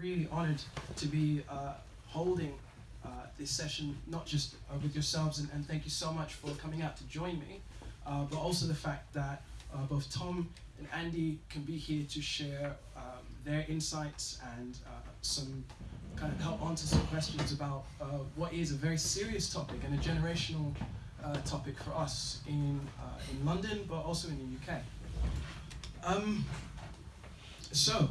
really honored to be uh, holding uh, this session, not just uh, with yourselves, and, and, thank you so much for coming out to join me, uh, but also the fact that uh, both Tom and Andy can be here to share um, their insights and uh, some kind of help answer some questions about what is a very serious topic and a generational topic for us in, in London, but also in the UK. Um, so,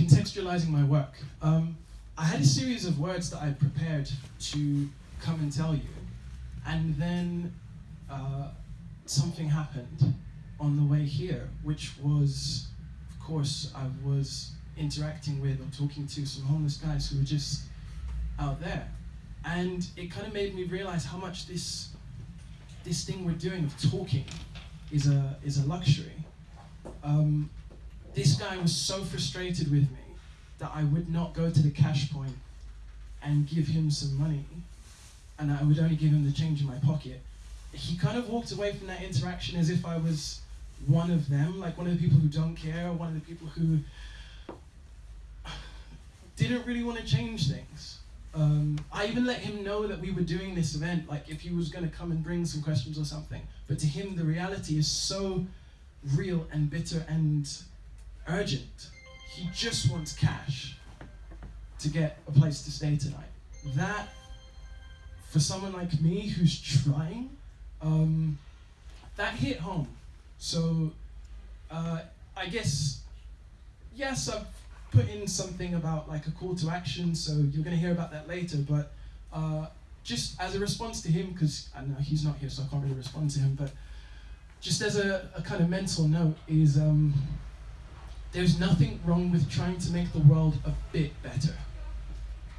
contextualizing my work. Um, I had a series of words that I prepared to come and tell you, and then uh, something happened on the way here, which was, of course, I was interacting with or talking to some homeless guys who were just out there. And it kind of made me realize how much this, this thing we're doing of talking is a, is a luxury. Um, this guy was so frustrated with me that I would not go to the cash point and give him some money, and I would only give him the change in my pocket. He kind of walked away from that interaction as if I was one of them, like one of the people who don't care, one of the people who didn't really want to change things. Um, I even let him know that we were doing this event, like if he was going to come and bring some questions or something. But to him, the reality is so real and bitter and urgent. He just wants cash to get a place to stay tonight. That, for someone like me who's trying, um, that hit home. So, uh, I guess, yes, I've put in something about like a call to action, so you're going to hear about that later, but uh, just as a response to him, because I know he's not here, so I can't really respond to him, but just as a, a kind of mental note is um, there's nothing wrong with trying to make the world a bit better.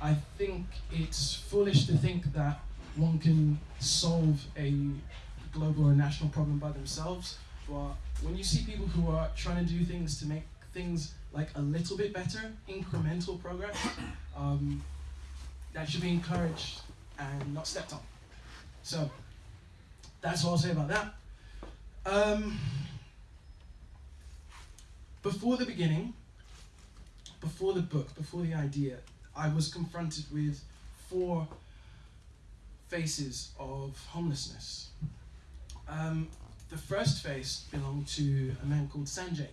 I think it's foolish to think that one can solve a global or national problem by themselves, but when you see people who are trying to do things to make things like a little bit better, incremental progress, um, that should be encouraged and not stepped on. So, that's all I'll say about that. Um, before the beginning, before the book, before the idea, I was confronted with four faces of homelessness. Um, the first face belonged to a man called Sanjay.